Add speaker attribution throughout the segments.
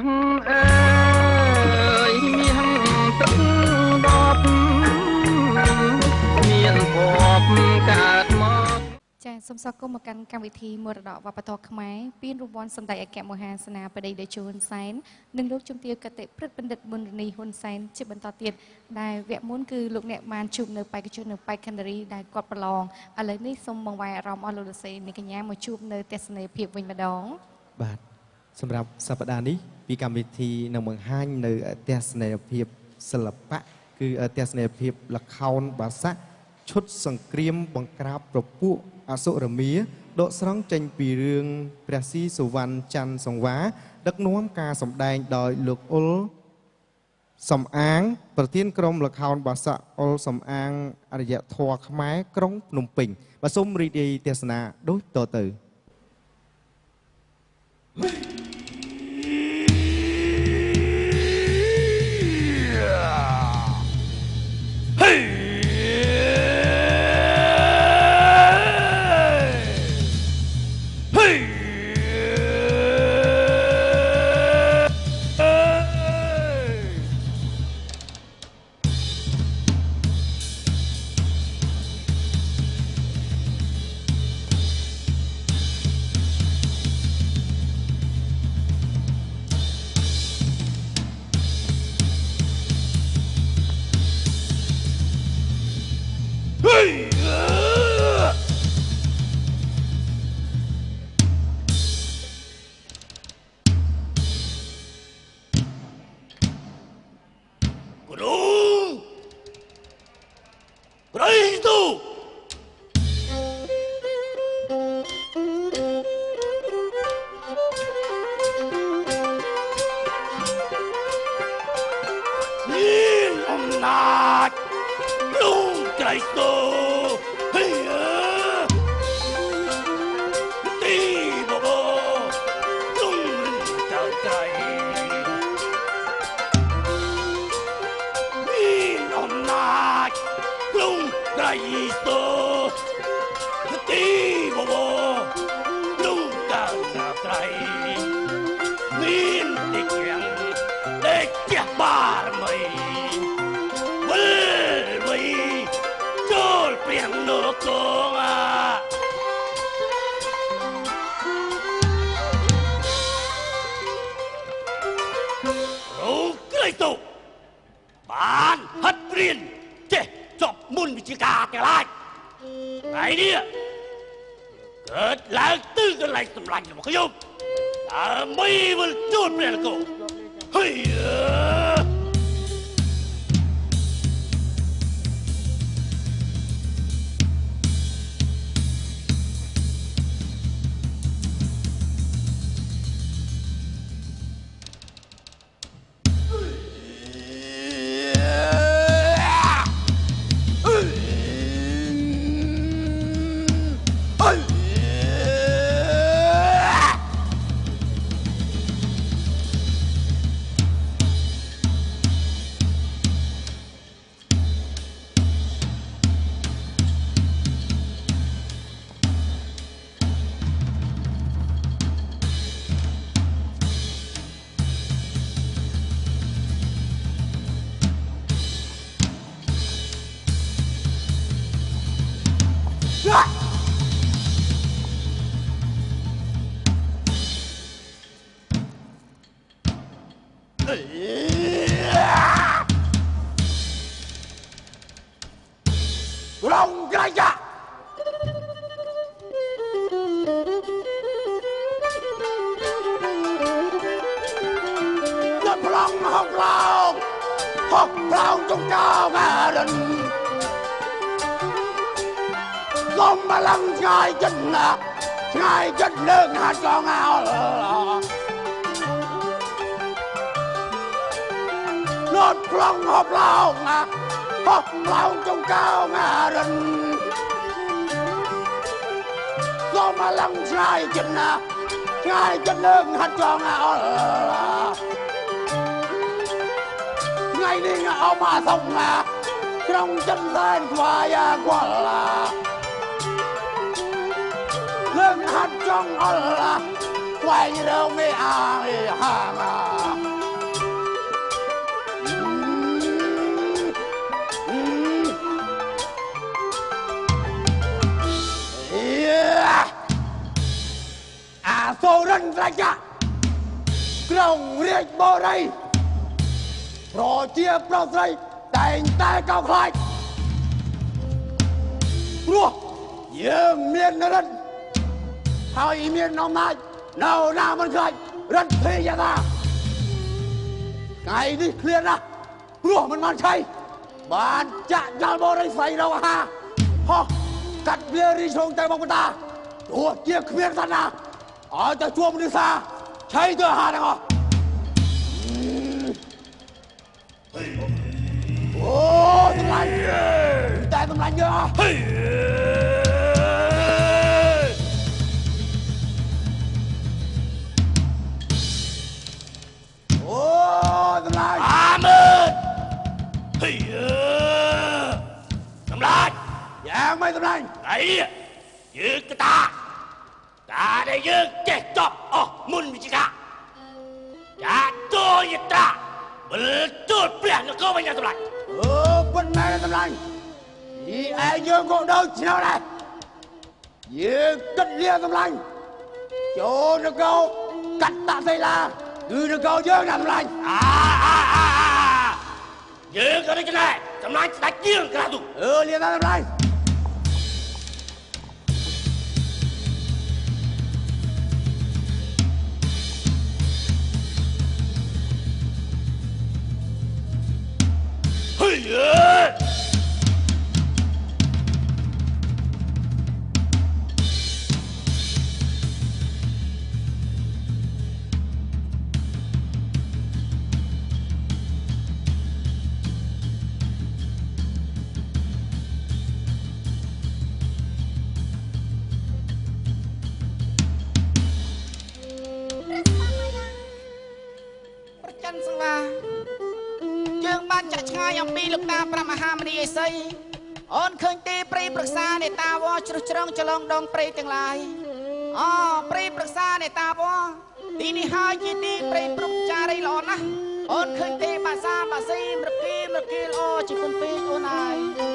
Speaker 1: ងអើយមាសទឹកដប់មានភពកើតមក
Speaker 2: ចាសូមស្វាគមន៍មកកាន់កម្មវិធីមរតកវប្បធម៌ខ្មែរពានរង្វាន់សម្ដេចអគ្គមហាសេនាបតីតេជោហ៊ុនសែននិងលោកជំទាវកតិព្រឹទ្ធបណ្ឌិតប៊ុនរនីហ៊ុនសែនជាបន្តទៀតដែលវគ្គមុនគឺលោកអ្នកបានជួបនៅបេក្ខជននៅបេក្ខនារីដែលគាត់ប្រឡងឥឡូវនេះសូមបង្វែរអារម្មណ៍អស់លោកលោកស្រីអ្នកកញ្ញាមកជួបនៅទស្សនីយភាពវិញម្ដង
Speaker 3: បាទ សម្រាប់សប្តាហ៍នេះពីកម្មវិធីនឹងបង្ហាញនៅទស្សនីយភាពសិល្បៈគឺទស្សនីយភាពល្ខោនបាសាក់ឈុតសង្គ្រាមបង្ក្រាបប្រពួកអសុរមាដកស្រង់ចេញពីរឿងព្រះស៊ីសុវណ្ណច័ន្ទសង្វាដឹកនាំការសម្ដែងដោយលោកអ៊ុលសំអាង ប្រធានក្រុមល្ខោនបាសាក់អ៊ុលសំអាងអរិយធម៌ខ្មែរក្រុងភ្នំពេញបាទសូមរីករាយទេសនាដូចតទៅ
Speaker 4: Guru! ลุงក្រៃស្ទូហេទីបប រៀងនគរអារូបក្រៃស្ទោបានហិតរៀនចេះចប់មុនវិជ្ជាការទាំងឡាយថ្ងៃនេះកើត ឡើងទិសកន្លែងសម្លាញ់របស់ខ្ញុំដើម្បីវិលជួនព្រះនគរហើយអើរងក្រៃចាដល់ប្លង់ហកឡោងហកឡោងចុងចោងអារិនសូម បលាំងឆ្ងាយចិត្តណាស់ឆ្ងាយចិត្តលើកហាត់ចងអោលត់ប្លង់ហកឡោងណាហកឡោងចុងចោងអារិ រុងចិនសែនខ្វាយាគាត់ឡាលើកហាត់ចង់អល់ឡាស្វែងរកមេអាហាងា
Speaker 5: រិនត្រជាក្រុងរាជបូរីប្រជាប្រុសស្រីតែងតែកោតខ្លាចព្រោះយើងមានរិនហើយមានអំណាចនៅណាមិនខ្លាចរិទ្ធិយតាថ្ងៃនេះឃ្លានណាស់ព្រោះមិនបានឆៃបានចាក់យ៉ាល់បរិស័យរកអាហារហោះកាត់វារីឈងតែមកបតាទោះជាគ្មានសណាឲ្យតែជួបមនុស្សសាឆៃទៅអាហារទាំងអស់អូសម្លាញ់តែសម្លាញ់យើងអ
Speaker 4: កតាតាដែលយើងចេះចប់អស់មុនវិជ្ជាចាតោយត្រាបលទូលព្រះនគរវិញសម្លាញ់
Speaker 5: អឺប៉ុន្តែសម្លាញ់យីឯងយើងក៏ដូចឆ្នាំដែរយើងគិតលាសម្លាញ់ចូលនគរកាត់តាសីឡាគឺនគរយើងណាសម្លាញ់
Speaker 4: អាអាអាអាយើងក៏ដូចដែរសម្លាញ់ស្ដេចជាងក្រាស់ទូ
Speaker 5: អឺលាតាសម្លាញ់
Speaker 4: ហេ
Speaker 6: មហាមនីអេសីអូនឃើញទេព្រៃប្រឹក្សានេតាវជ្រុះជ្រងចលងដងព្រៃទាំងឡាយអូព្រៃប្រឹក្សានេតាវទីនេះហើយជាទីព្រៃព្រំចារីល្អណាស់អូនឃើញទេបាសាបាស៊ីមរគីមរគីល្អជាគុណពេកអូនហើយ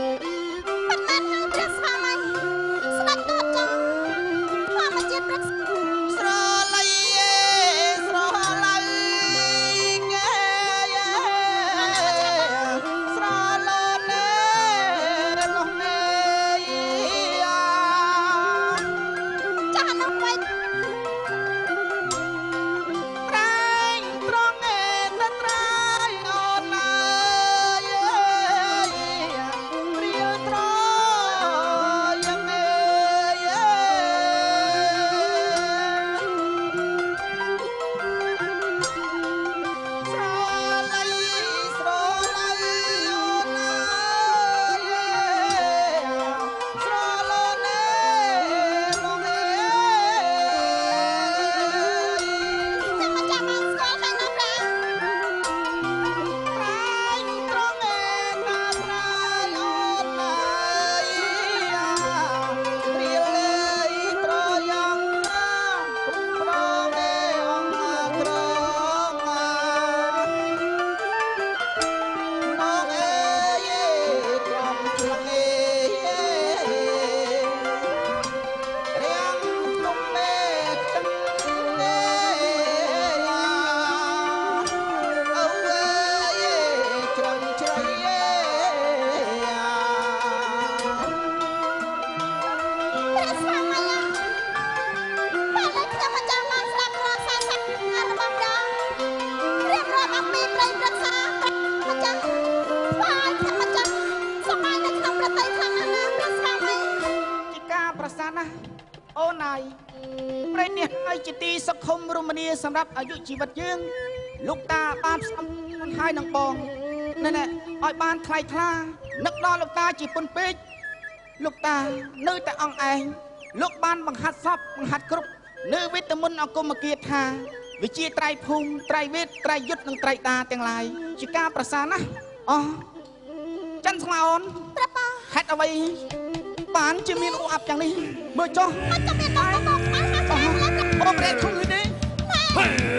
Speaker 7: សម្រា
Speaker 6: ប់អាយុជីវិតយើងលោកតាបានស្អំហើយនឹងបងណែណែឲ្យបានថ្លៃថ្លានឹកដល់លោកតាជាពុនពេកលោកតានៅតែអង្គឯងលោកបានបង្ហាត់សពបង្ហាត់គ្រប់នៅវិតមុនអង្គមគាថាវិជាត្រៃភូមិត្រៃវេទត្រៃយុទ្ធនិងត្រៃតាទាំងឡាយជាការប្រសាណាស់អោះច័ន្ទស្មាអូន
Speaker 7: ព្រះប៉ា
Speaker 6: ហេតុអ្វីបានជាមានអ៊ូអាប់យ៉ាងនេះមើលចុះ
Speaker 7: មកចាំមានបងបងខ្លាំងណាស់ខ្លាំងណាស់ព្រះ
Speaker 6: បងរ៉េតខ្លួន នេះ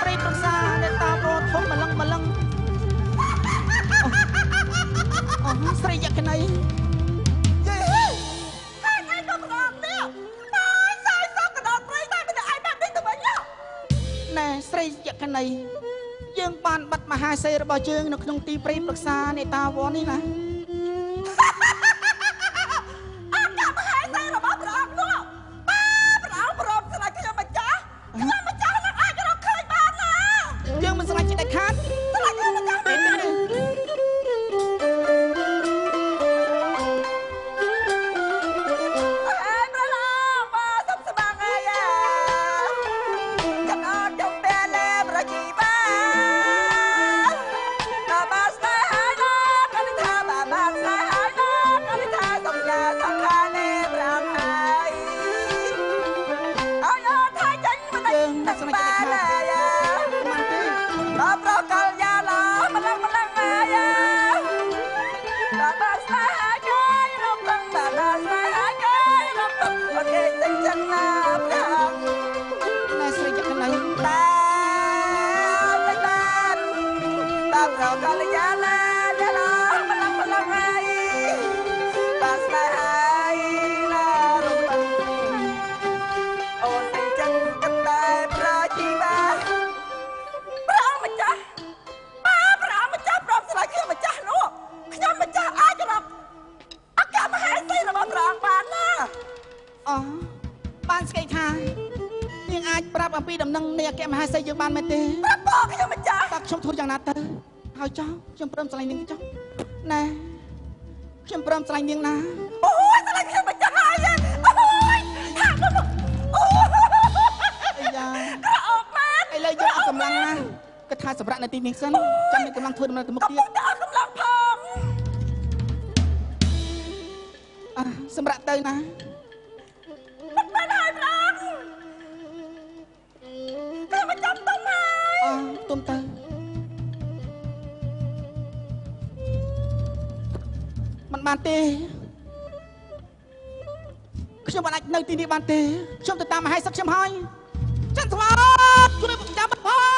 Speaker 7: ព្រៃ
Speaker 8: ប្រសាអ្នកតាប្រូធំម្លឹងម្លឹងអូស្រីយក្នីណែស្រីយក្នីយើងបានបាត់មហាសេរីរបស់យើងនៅក្នុងទីព្រៃប្រឹក្សានេតាវ័ននេះណា
Speaker 9: その。 បានមែន
Speaker 6: ទេ
Speaker 7: ប្រាប់បងខ្ញុំម្ចាស់
Speaker 6: តើខ្ញុំធ្វើយ៉ាងណាទៅហើយចោះខ្ញុំព្រមស្រឡាញ់នាងចោះណែខ្ញុំព្រមស្រឡាញ់នាងណា
Speaker 7: អូយស្លាញ់ខ្ញុំម្ចាស់ហើយអូយថាទៅមកអូយ
Speaker 6: អីយ៉ា
Speaker 7: ក្រអកមែន
Speaker 6: ឥឡូវយើងអត់កម្លាំងណាគិតថាសម្រាប់នៅទីនេះសិនចាំមានកម្លាំងធ្វើដំណើរទៅមុខ
Speaker 7: កំ
Speaker 6: ទៀត
Speaker 7: ពុងតែអត់កម្លាំងផង
Speaker 6: អ่ะសម្រាប់ទៅណា
Speaker 7: ទុំ
Speaker 6: ទៅมันបានទេខ្ញុំមិនអាចនៅទីនេះបានទេខ្ញុំទៅតាមមហេសីខ្ញុំហើយចន្ទស្វាជួយចាំបា
Speaker 7: ត់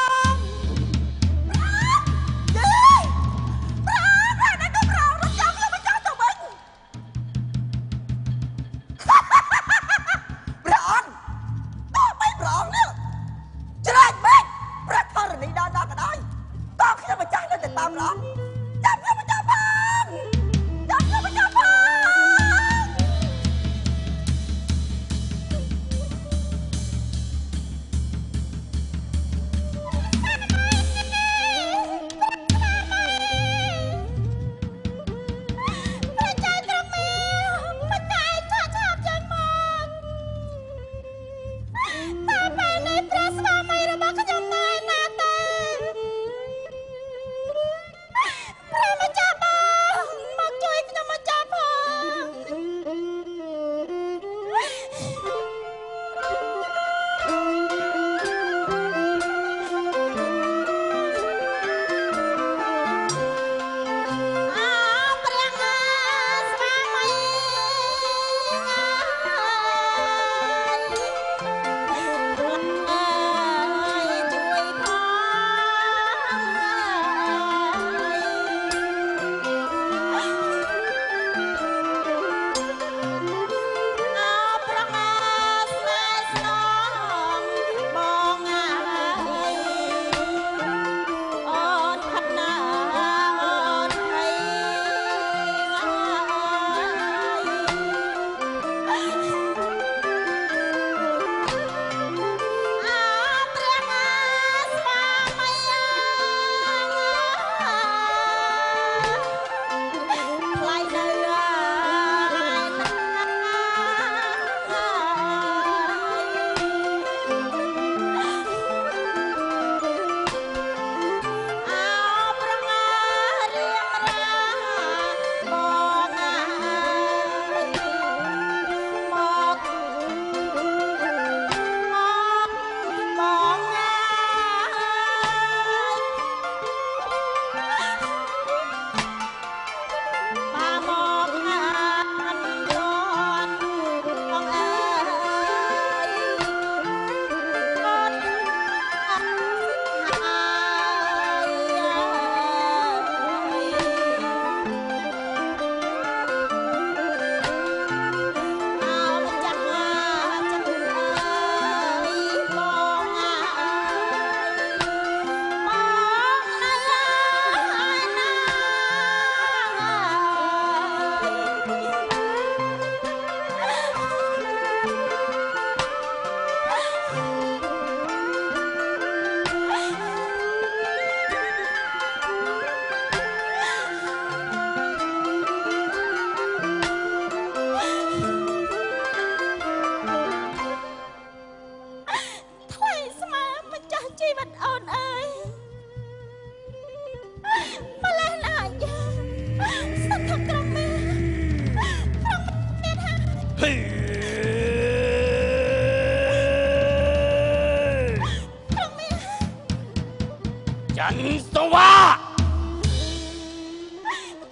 Speaker 4: ចន្ទសវា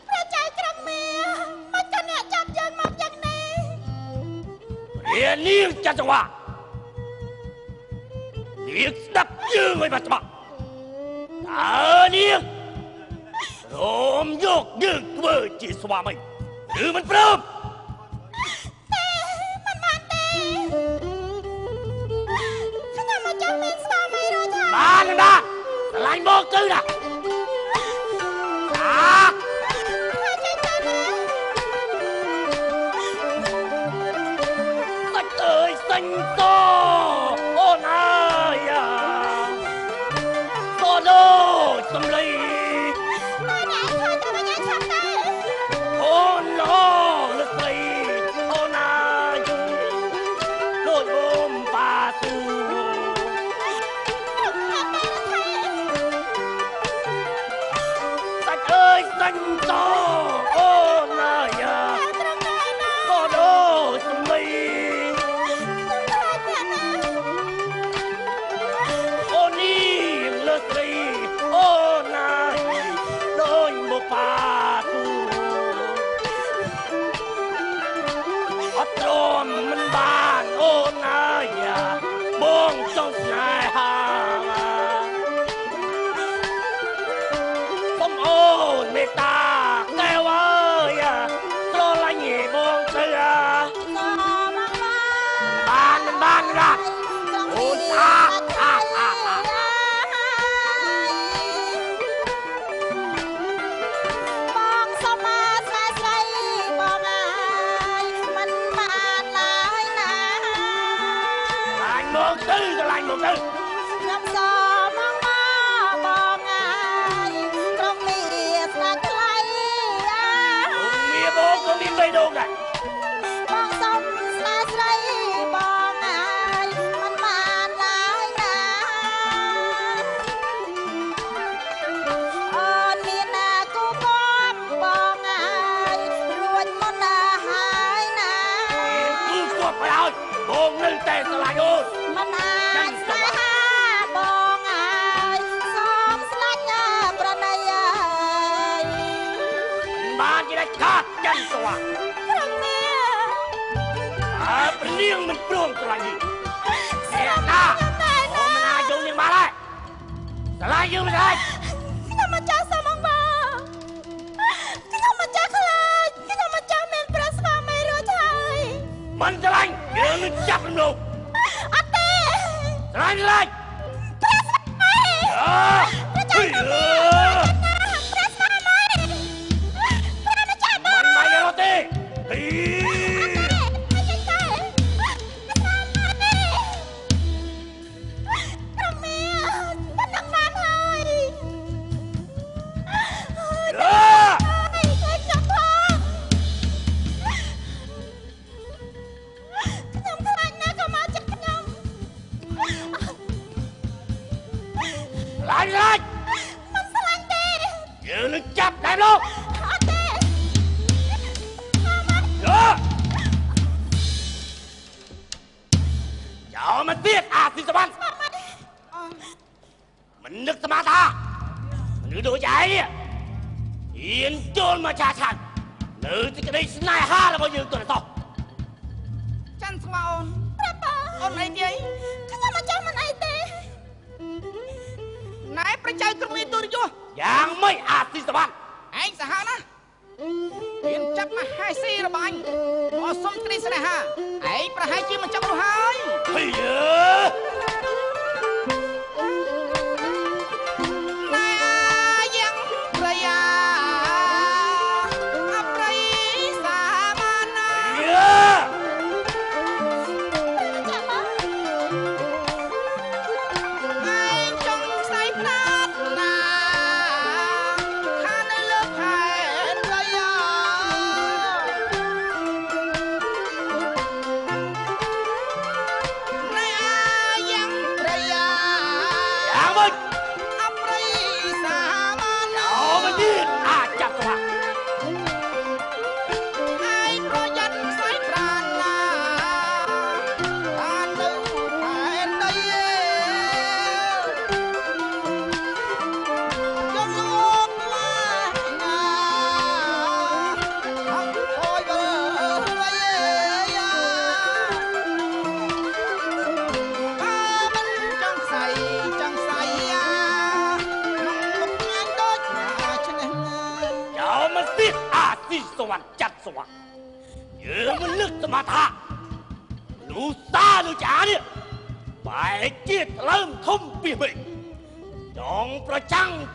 Speaker 7: ព្រះចៅក្រុមមេមិនក៏អ្នកចាប់យើងមកយ៉ាងនេះ
Speaker 4: រៀននាងចន្ទសវានាងស្ដាប់យើងឲ្យបាត់ច្បាស់តើនាងរមយកយើងធ្វើជាស្វាមីឬមិនព្រម ឆ្លាញ់ម
Speaker 7: ព្រះចៅ
Speaker 4: ទ្រ
Speaker 6: ង់មាន
Speaker 4: ទូ
Speaker 6: រយោយ៉ាងម៉េចអាស៊ីស
Speaker 4: វណ្ណឯងសាហាវណា
Speaker 10: មានចាប់មហេសីរបាញ់អសុំ
Speaker 4: ត្រី
Speaker 10: ស្នេហា
Speaker 4: ឯងប្រ
Speaker 10: ហែល
Speaker 4: ជាមិន
Speaker 6: ចា
Speaker 4: ប់នោះហើយហីយើ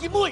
Speaker 4: aqui muito.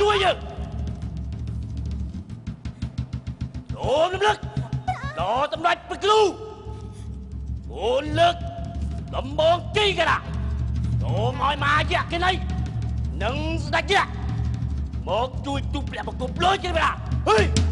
Speaker 4: ជួយយើងចូលរំលឹកដល់សម្ដេចព្រះគ្រូអូនលើកដំបងជ័យកណ្ដាសូមឲ្យមហាយៈគេនេះនិងស្ដេចយៈមកជួយទូព្រះបង្គំលុយគេបណ្ដាហេ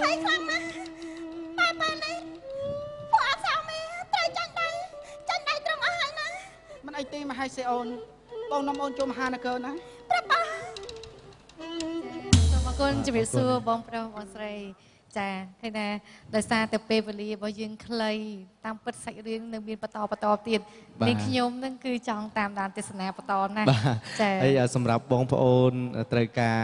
Speaker 7: ភ័យខ្លាំងណាស់តែពេលនេះពួកអសាមីត្រូវចាញ់ដៃចាញ់ដៃត្រង់អស់ហើយណា
Speaker 6: មិនអីទេមហាសេអូនបងនាំអូនចូលមហានគរណា
Speaker 7: ព្រះបាទ
Speaker 2: សូមអរគុណជំរាបសួរបងប្រុសបងស្រី ចាឃើញថាដោយសារតែពេលវេលារបស់យើងខ្លីតាមពិតសាច់រឿងនៅមានបន្តបន្តទៀត
Speaker 3: បាទ
Speaker 2: នាងខ្ញុំនឹងគឺចង់តាមដានទេសនាបន្តណាស់
Speaker 3: បាទ
Speaker 2: ចា
Speaker 3: ហើយសម្រាប់បងប្អូនត្រូវការ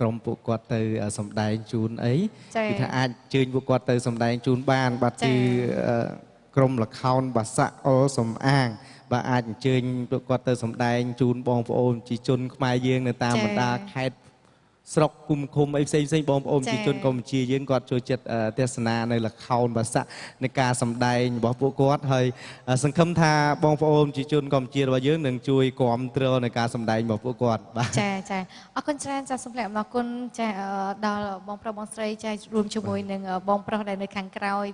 Speaker 3: ក្រុមពួកគាត់ទៅសំដែងជូនអី
Speaker 2: ចា
Speaker 3: គឺថាអាចអញ្ជើញពួកគាត់ទៅសំដែងជូនបានបាទ
Speaker 2: ចា
Speaker 3: គឺអឺក្រុមលខោនបាសាក់អុលសំអាងបាទអាចអញ្ជើញពួកគាត់ទៅសំដែងជូនបងប្អូនជីជនខ្មែរយើងនៅតាមបណ្ដាខេត្ត ស្រុកគុំឃុំអីផ្សេងផ្សេងបងប្អូន
Speaker 2: ប្រ
Speaker 3: ជាជនកម្ពុជាយើងគាត់ចូលចិត្តទស្សនានៅលខោនបាសាក់នៃការសម្ដែងរបស់ពួកគាត់ហើយសង្ឃឹមថាបងប្អូនប្រជាជនកម្ពុជារបស់យើងនឹងជួយគ្រប់គ្រងនៃការសម្ដែងរបស់ពួកគាត់បាទ
Speaker 2: ចាចាអរគុណច្រើនចាសូមផ្លែអំណរគុណចាដល់បងប្រុសបងស្រីចារួមជាមួយនឹងបងប្រុសដែលនៅខាងក្រោយ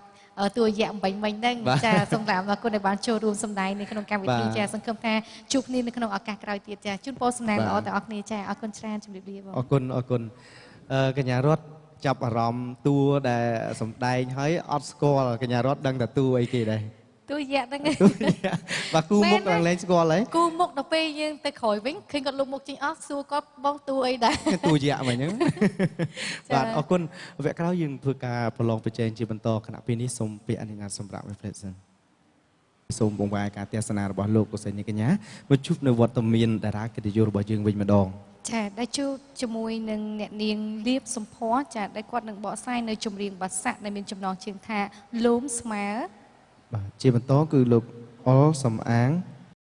Speaker 2: តួរយៈអំបញ្ញមិញហ្នឹង
Speaker 3: បាទ
Speaker 2: ចាសូមផ្លែអំណរគុណដែលបានចូលរួមសម្ដែងនៅក្នុងកម្មវិធី
Speaker 3: បាទ
Speaker 2: ចាសង្ឃឹមថាជួបគ្នានៅក្នុងឱកាសក្រោយទៀតចាជូនពរសំណាង
Speaker 3: បាទ
Speaker 2: ល្អទាំងអស់គ្នាចាអរគុណច្រើនជំរាបលាបង
Speaker 3: អរគុណអរគុណអឺកញ្ញារតចាប់អារម្មណ៍តួដែលសំដែងហើយអត់ស្គាល់កញ្ញារតដឹងតែតួអីគេដែរ
Speaker 2: តួរយៈហ្នឹង
Speaker 3: បាទគូមុខ
Speaker 2: មែនទេ
Speaker 3: ឡើងលេងស្គាល់ហើយ
Speaker 2: គូមុខដល់ពេលយើងទៅក្រោយវិញឃើញគាត់លុបមុខចេញអស់សួរគាត់បងតួអីដែរ
Speaker 3: តួយៈមកអញ្ចឹង
Speaker 2: ចា៎
Speaker 3: បាទអរគុណវគ្គក្រោយយើងធ្វើការប្រឡងប្រជែងជាបន្តគណៈពេលនេះសូមពាក្យអនុញ្ញាតសម្រាប់ reflection សូមបង្វែរការទេសនារបស់លោកកុសលនីកញ្ញាមកជួបនៅវត្តមានតារាកិត្តិយសរបស់យើងវិញម្ដង
Speaker 2: ចាដែលជួបជាមួយនឹងអ្នកនាងលៀបសំភ័រចាដែលគាត់នឹងបកស្រាយនៅចម្រៀងបាសាក់ដែលមានចំណងជើងថាលោមស្មើ
Speaker 3: បាទជាបន្តគឺលោកអុលសំអាង